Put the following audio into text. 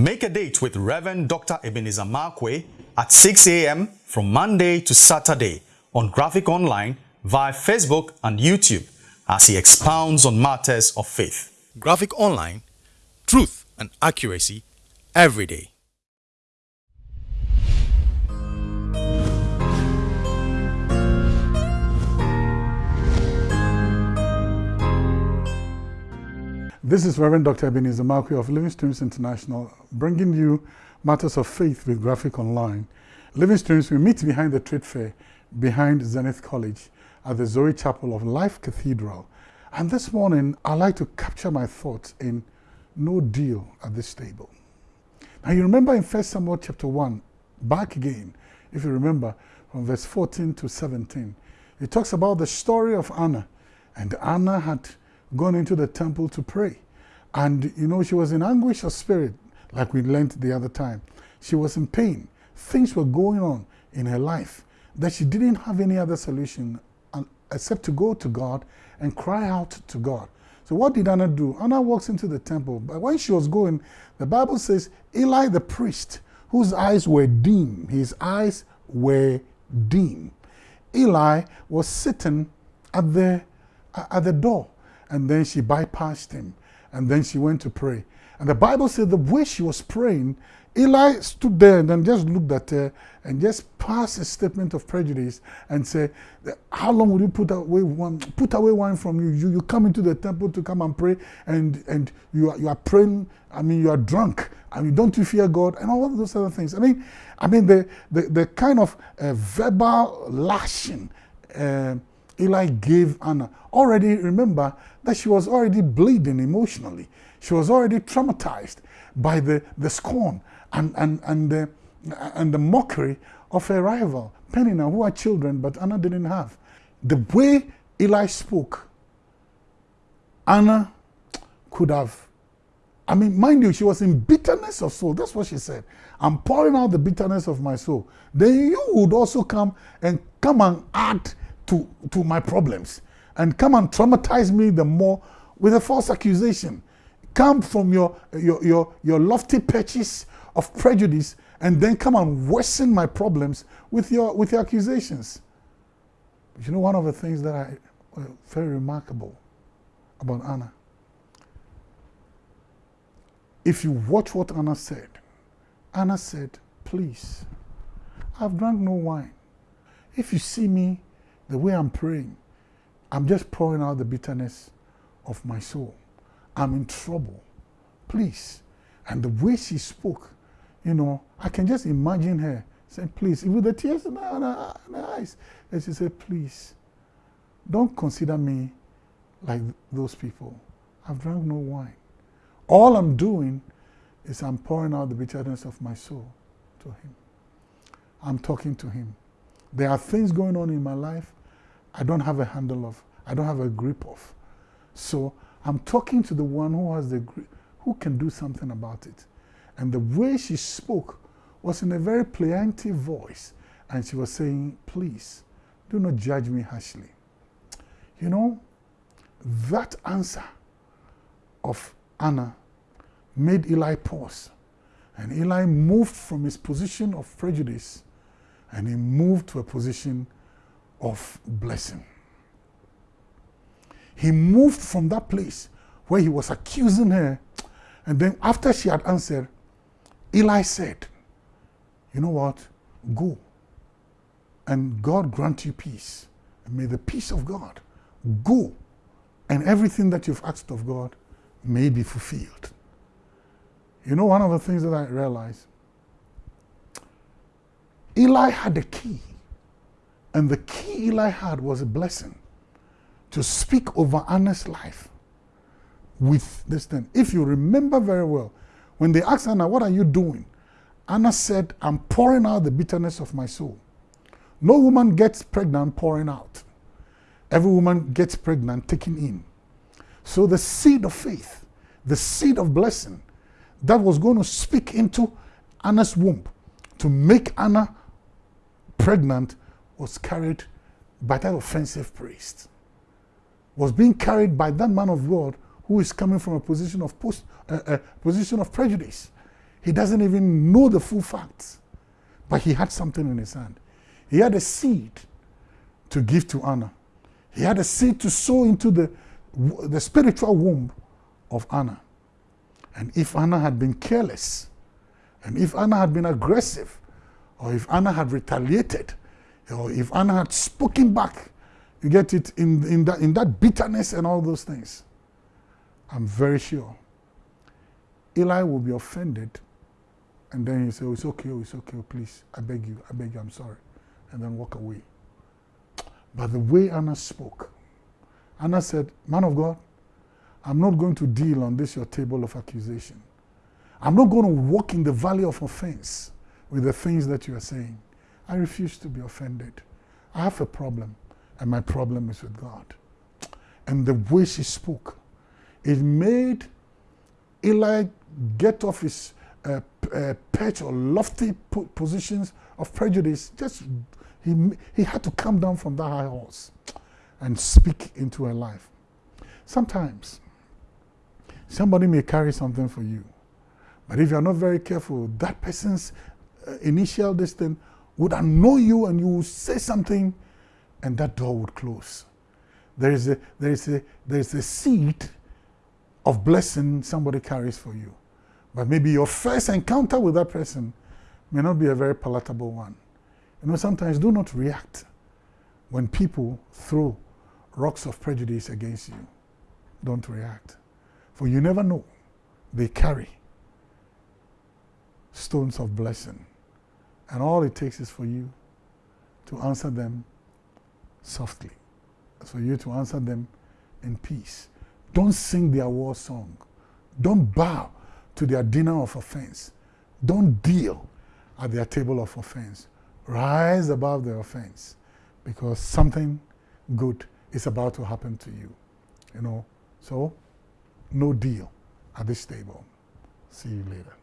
Make a date with Reverend Dr. Ebenezer Markwei at 6 a.m. from Monday to Saturday on Graphic Online via Facebook and YouTube as he expounds on matters of faith. Graphic Online, truth and accuracy every day. This is Reverend Dr. Ebenezer Markwei of Living Streams International, bringing you matters of faith with Graphic Online. Living Streams, we meet behind the trade fair, behind Zenith College, at the Zoe Chapel of Life Cathedral. And this morning, I'd like to capture my thoughts in no deal at this table. Now, you remember in 1 Samuel chapter 1, back again, if you remember, from verse 14 to 17, it talks about the story of Anna. And Anna had gone into the temple to pray. And, you know, she was in anguish of spirit, like we learned the other time. She was in pain. Things were going on in her life that she didn't have any other solution uh, except to go to God and cry out to God. So what did Anna do? Anna walks into the temple. But when she was going, the Bible says Eli the priest, whose eyes were dim, his eyes were dim. Eli was sitting at the, uh, at the door and then she bypassed him and then she went to pray. And the Bible said the way she was praying, Eli stood there and then just looked at her and just passed a statement of prejudice and said, how long will you put away one, put away wine from you? You, you come into the temple to come and pray and, and you, are, you are praying, I mean, you are drunk. I mean, don't you fear God? And all those other things. I mean, I mean the, the, the kind of uh, verbal lashing uh, Eli gave Anna. Already remember that she was already bleeding emotionally. She was already traumatized by the, the scorn and, and, and, the, and the mockery of her rival, Peninnah, who had children, but Anna didn't have. The way Eli spoke, Anna could have, I mean, mind you, she was in bitterness of soul. That's what she said. I'm pouring out the bitterness of my soul. Then you would also come and come and add to, to my problems and come and traumatize me the more with a false accusation. Come from your, your, your, your lofty perches of prejudice and then come and worsen my problems with your, with your accusations. But you know, one of the things that I uh, very remarkable about Anna, if you watch what Anna said, Anna said, please, I've drunk no wine. If you see me the way I'm praying, I'm just pouring out the bitterness of my soul. I'm in trouble. Please. And the way she spoke, you know, I can just imagine her saying, please, with the tears in her, in her eyes. And she said, please, don't consider me like those people. I've drunk no wine. All I'm doing is I'm pouring out the bitterness of my soul to him. I'm talking to him. There are things going on in my life I don't have a handle of, I don't have a grip of. So I'm talking to the one who has the grip, who can do something about it. And the way she spoke was in a very plaintive voice. And she was saying, please, do not judge me harshly. You know, that answer of Anna made Eli pause. And Eli moved from his position of prejudice and he moved to a position of blessing. He moved from that place where he was accusing her. And then after she had answered, Eli said, you know what? Go. And God grant you peace. And may the peace of God go. And everything that you've asked of God may be fulfilled. You know, one of the things that I realized, Eli had the key and the key Eli had was a blessing to speak over Anna's life with this thing. If you remember very well, when they asked Anna, what are you doing? Anna said, I'm pouring out the bitterness of my soul. No woman gets pregnant pouring out. Every woman gets pregnant taking in. So the seed of faith, the seed of blessing that was going to speak into Anna's womb to make Anna pregnant was carried by that offensive priest, was being carried by that man of God who is coming from a position of post, uh, uh, position of prejudice. He doesn't even know the full facts, but he had something in his hand. He had a seed to give to Anna. He had a seed to sow into the, the spiritual womb of Anna. And if Anna had been careless, and if Anna had been aggressive, or if Anna had retaliated, or if Anna had spoken back, you get it in, in, that, in that bitterness and all those things, I'm very sure Eli will be offended and then he say, oh, it's okay, oh, it's okay, oh, please, I beg you, I beg you, I'm sorry, and then walk away. But the way Anna spoke, Anna said, man of God, I'm not going to deal on this your table of accusation. I'm not going to walk in the valley of offense with the things that you are saying. I refuse to be offended. I have a problem, and my problem is with God. And the way she spoke, it made Eli get off his uh, uh, perch or lofty positions of prejudice. Just he, he had to come down from that high horse and speak into her life. Sometimes somebody may carry something for you, but if you're not very careful, that person's uh, initial distance would annoy you and you would say something and that door would close. There is a, there is a, there is a seed of blessing somebody carries for you. But maybe your first encounter with that person may not be a very palatable one. You know, sometimes do not react when people throw rocks of prejudice against you. Don't react. For you never know. They carry stones of blessing. And all it takes is for you to answer them softly. It's For you to answer them in peace. Don't sing their war song. Don't bow to their dinner of offense. Don't deal at their table of offense. Rise above their offense because something good is about to happen to you. You know, so no deal at this table. See you later.